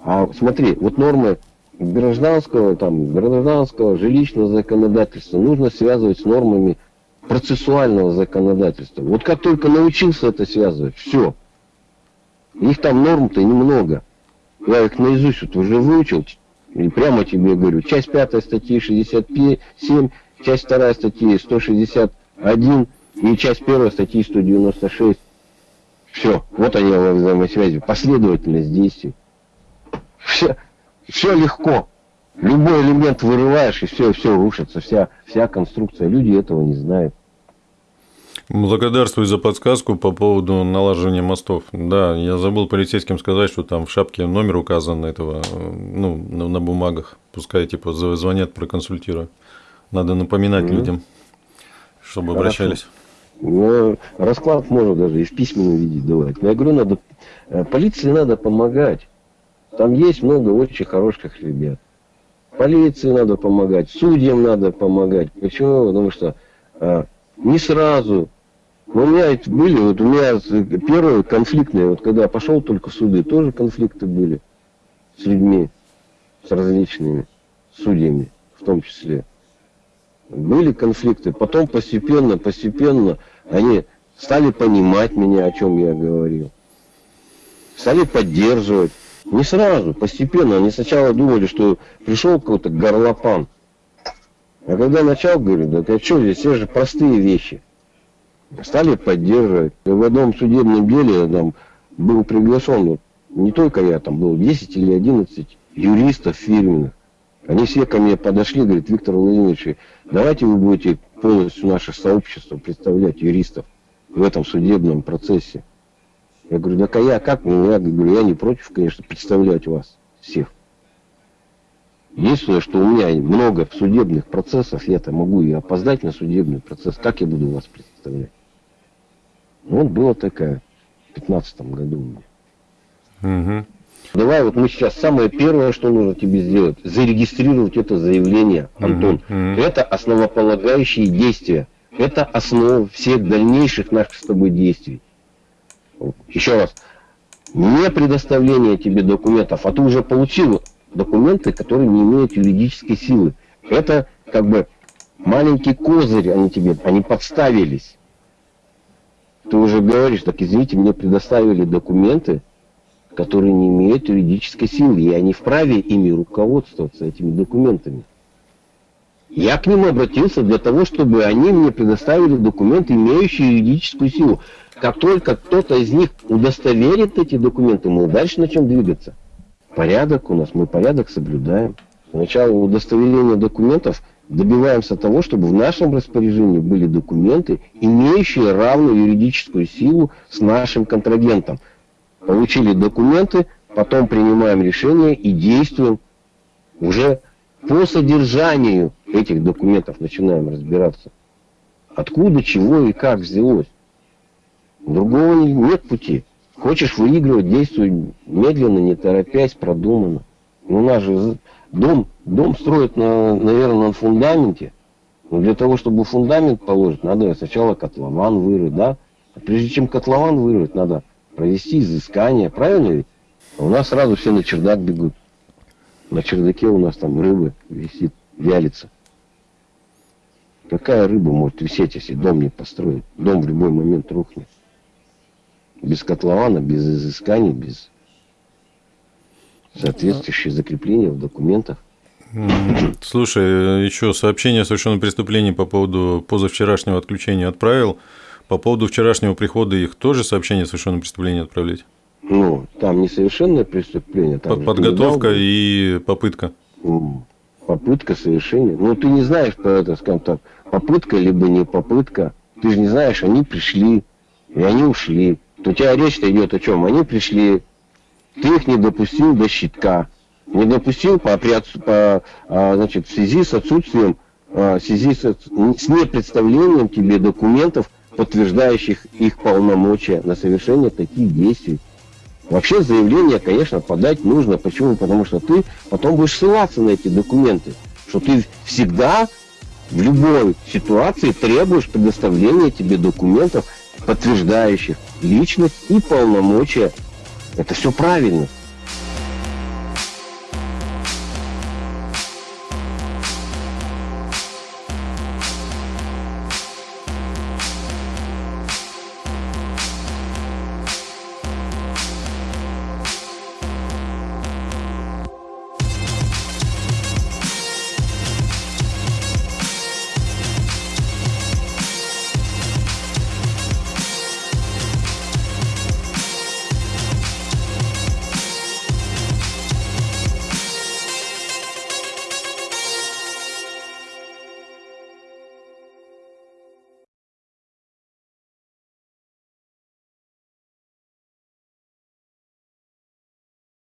А смотри, вот нормы гражданского, там, гражданского, жилищного законодательства нужно связывать с нормами процессуального законодательства. Вот как только научился это связывать, все. Их там норм-то немного. Я их наизусть вот уже выучил, и прямо тебе говорю, часть пятая статьи 67, часть вторая статьи 161 и часть первая статьи 196. Все, вот они во взаимосвязи, последовательность действий. Все, все легко. Любой элемент вырываешь, и все, все рушится, вся, вся конструкция. Люди этого не знают. Благодарствую за подсказку по поводу налаживания мостов. Да, я забыл полицейским сказать, что там в шапке номер указан этого, ну, на, на бумагах. Пускай типа звонят, проконсультирую. Надо напоминать mm-hmm. людям, чтобы Хорошо. обращались. Ну, расклад можно даже и в письменном виде давать. Но я говорю, надо, э, полиции надо помогать. Там есть много очень хороших ребят. Полиции надо помогать, судьям надо помогать. Почему? Потому что а, не сразу. Но у меня были, вот у меня первые конфликтные, вот когда я пошел только в суды, тоже конфликты были с людьми, с различными судьями в том числе. Были конфликты. Потом постепенно, постепенно они стали понимать меня, о чем я говорил. Стали поддерживать. Не сразу, постепенно. Они сначала думали, что пришел какой-то горлопан. А когда начал, говорю, да ты что здесь, все же простые вещи. Стали поддерживать. В одном судебном деле там был приглашен, не только я, там было 10 или 11 юристов фирменных. Они все ко мне подошли, говорят, Виктор Владимирович, давайте вы будете полностью наше сообщество представлять юристов в этом судебном процессе. Я говорю, да я как? Ну, я говорю, я не против, конечно, представлять вас всех. Единственное, что у меня много судебных процессов, я-то могу и опоздать на судебный процесс. Как я буду вас представлять? Ну, вот была такая в 15 году у меня. Угу. Давай вот мы сейчас самое первое, что нужно тебе сделать, зарегистрировать это заявление, Антон. Угу. Это основополагающие действия. Это основа всех дальнейших наших с тобой действий. Еще раз, не предоставление тебе документов, а ты уже получил документы, которые не имеют юридической силы. Это как бы маленький козырь они тебе, они подставились. Ты уже говоришь, так извините, мне предоставили документы, которые не имеют юридической силы, и они вправе ими руководствоваться, этими документами. Я к ним обратился для того, чтобы они мне предоставили документы, имеющие юридическую силу. Как только кто-то из них удостоверит эти документы, мы дальше начнем двигаться. Порядок у нас, мы порядок соблюдаем. Сначала удостоверение документов добиваемся того, чтобы в нашем распоряжении были документы, имеющие равную юридическую силу с нашим контрагентом. Получили документы, потом принимаем решение и действуем уже по содержанию этих документов начинаем разбираться. Откуда, чего и как взялось. Другого нет пути. Хочешь выигрывать, действуй медленно, не торопясь, продуманно. Ну, у нас же дом, дом строят, на, наверное, на фундаменте. Но для того, чтобы фундамент положить, надо сначала котлован вырыть, да? А прежде чем котлован вырыть, надо провести изыскание, правильно ведь? А у нас сразу все на чердак бегут. На чердаке у нас там рыбы висит, вялится. Какая рыба может висеть, если дом не построить? Дом в любой момент рухнет. Без котлована, без изысканий, без соответствующего закрепления в документах. Слушай, еще сообщение о совершенном преступлении по поводу позавчерашнего отключения отправил. По поводу вчерашнего прихода их тоже сообщение о совершенном преступлении отправлять? Ну, там несовершенное преступление. Там Подготовка и попытка. Попытка совершения. Ну, ты не знаешь, это, скажем так, попытка либо не попытка. Ты же не знаешь, они пришли, и они ушли. То у тебя речь-то идет о чем? Они пришли, ты их не допустил до щитка. Не допустил по, по, а, значит, в связи с отсутствием, а, в связи с, с непредставлением тебе документов, подтверждающих их полномочия на совершение таких действий. Вообще заявление, конечно, подать нужно. Почему? Потому что ты потом будешь ссылаться на эти документы. Что ты всегда в любой ситуации требуешь предоставления тебе документов, подтверждающих личность и полномочия. Это все правильно.